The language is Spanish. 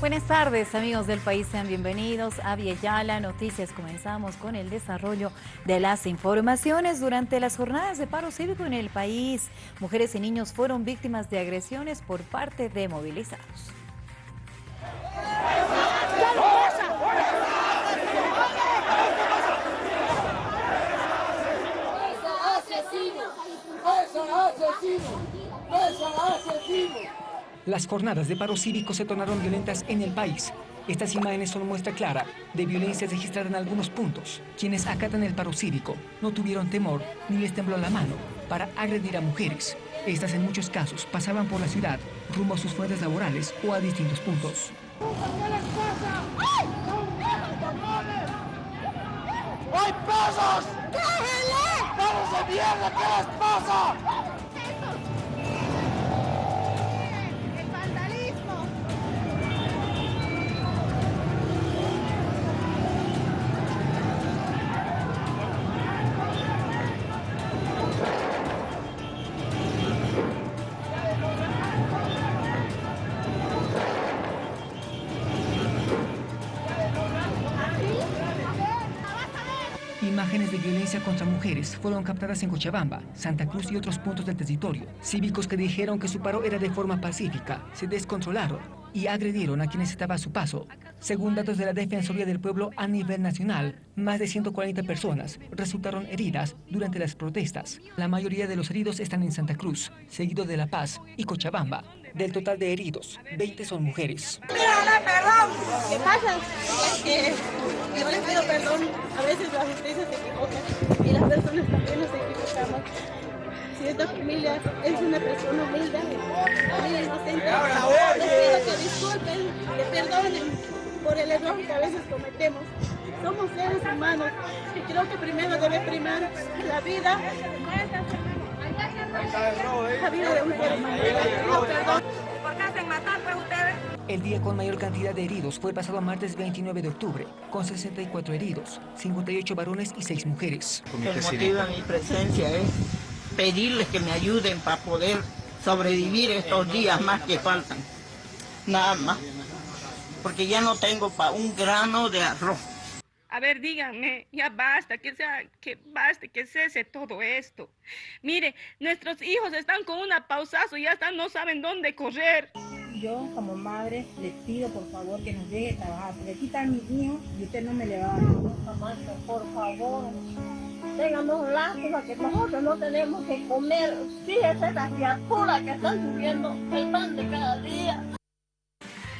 Buenas tardes amigos del país, sean bienvenidos a Yala Noticias. Comenzamos con el desarrollo de las informaciones. Durante las jornadas de paro cívico en el país, mujeres y niños fueron víctimas de agresiones por parte de movilizados. Las jornadas de paro cívico se tornaron violentas en el país. Estas imágenes son muestra clara de violencia registrada en algunos puntos. Quienes acatan el paro cívico no tuvieron temor ni les tembló la mano para agredir a mujeres. Estas en muchos casos pasaban por la ciudad rumbo a sus fuentes laborales o a distintos puntos. ¡Hay pasos! ¡Vamos de mierda! ¿Qué les pasa? Imágenes de violencia contra mujeres fueron captadas en Cochabamba, Santa Cruz y otros puntos del territorio. Cívicos que dijeron que su paro era de forma pacífica, se descontrolaron y agredieron a quienes estaban a su paso. Según datos de la Defensoría del Pueblo a nivel nacional, más de 140 personas resultaron heridas durante las protestas. La mayoría de los heridos están en Santa Cruz, seguido de La Paz y Cochabamba. Del total de heridos, 20 son mujeres. ¿Qué pasa? Yo les pido perdón. A veces la justicia se equivoca y las personas también nos equivocamos. Si esta familia es una persona humilde, familia inocente, les pido que disculpen, que perdonen por el error que a veces cometemos. Somos seres humanos y creo que primero debe primar la vida la vida de un ser humano. El día con mayor cantidad de heridos fue el pasado martes 29 de octubre, con 64 heridos, 58 varones y 6 mujeres. El motivo de mi presencia es pedirles que me ayuden para poder sobrevivir estos días más que faltan. Nada más. Porque ya no tengo para un grano de arroz. A ver, díganme, ya basta, que sea, que baste, que cese todo esto. Mire, nuestros hijos están con una pausazo y ya están, no saben dónde correr. Yo, como madre, les pido por favor que nos deje trabajar, porque aquí están mis hijos y usted no me le va a dar. por favor, tengamos lástima que nosotros no tenemos que comer. Fíjese las criaturas que están subiendo el pan de cada día.